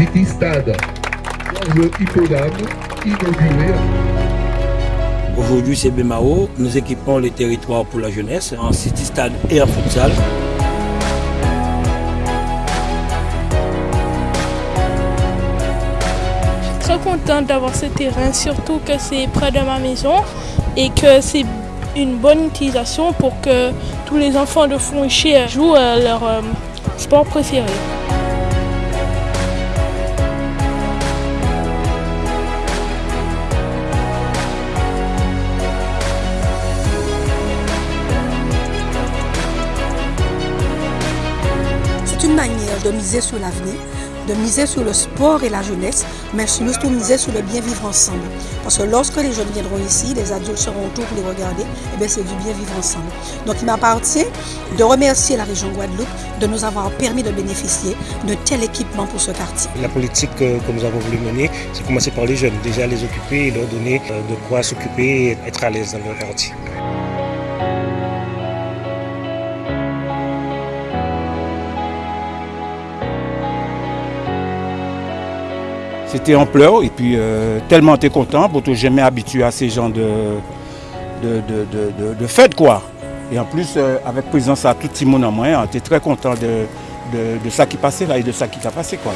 City Stade, le hippodame inauguré. Aujourd'hui, c'est Bemao. Nous équipons les territoires pour la jeunesse en City Stade et en futsal. Je suis très contente d'avoir ce terrain, surtout que c'est près de ma maison et que c'est une bonne utilisation pour que tous les enfants de Fonché jouent leur euh, sport préféré. Manière de miser sur l'avenir, de miser sur le sport et la jeunesse, mais surtout miser sur le bien vivre ensemble. Parce que lorsque les jeunes viendront ici, les adultes seront autour pour les regarder, et bien c'est du bien vivre ensemble. Donc il m'appartient de remercier la région Guadeloupe de nous avoir permis de bénéficier de tel équipement pour ce quartier. La politique que, que nous avons voulu mener, c'est commencer par les jeunes, déjà les occuper et leur donner euh, de quoi s'occuper et être à l'aise dans leur quartier. C'était en pleurs et puis euh, tellement t'es content pour te jamais habitué à ces genres de, de, de, quoi. Et en plus euh, avec présence à tout le en moins, tu es très content de ça qui passait là et de ça qui t'a passé quoi.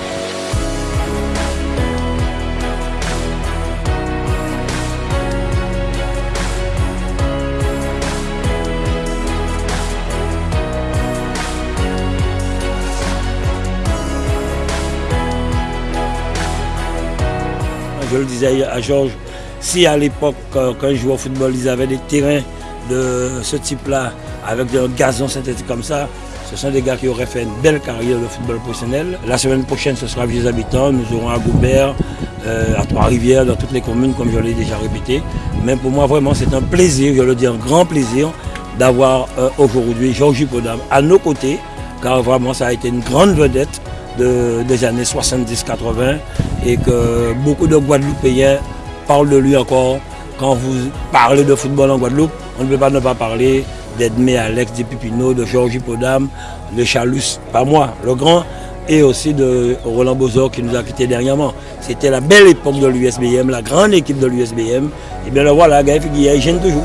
Je le disais à Georges, si à l'époque, quand je jouais au football, ils avaient des terrains de ce type-là, avec un gazon synthétique comme ça, ce sont des gars qui auraient fait une belle carrière de football professionnel. La semaine prochaine, ce sera Vieux Habitants. Nous aurons à Goubert, euh, à Trois-Rivières, dans toutes les communes, comme je l'ai déjà répété. Mais pour moi, vraiment, c'est un plaisir, je le dis, un grand plaisir d'avoir euh, aujourd'hui Georges Podam à nos côtés, car vraiment, ça a été une grande vedette de, des années 70-80 et que beaucoup de Guadeloupéens parlent de lui encore. Quand vous parlez de football en Guadeloupe, on ne peut pas ne pas parler d'Edmé Alex, de Pipino, de Georges Podam, de Chalus, pas moi, le grand, et aussi de Roland Bozor qui nous a quittés dernièrement. C'était la belle époque de l'USBM, la grande équipe de l'USBM. Et bien le voilà, Gaël Figuier, il gêne toujours.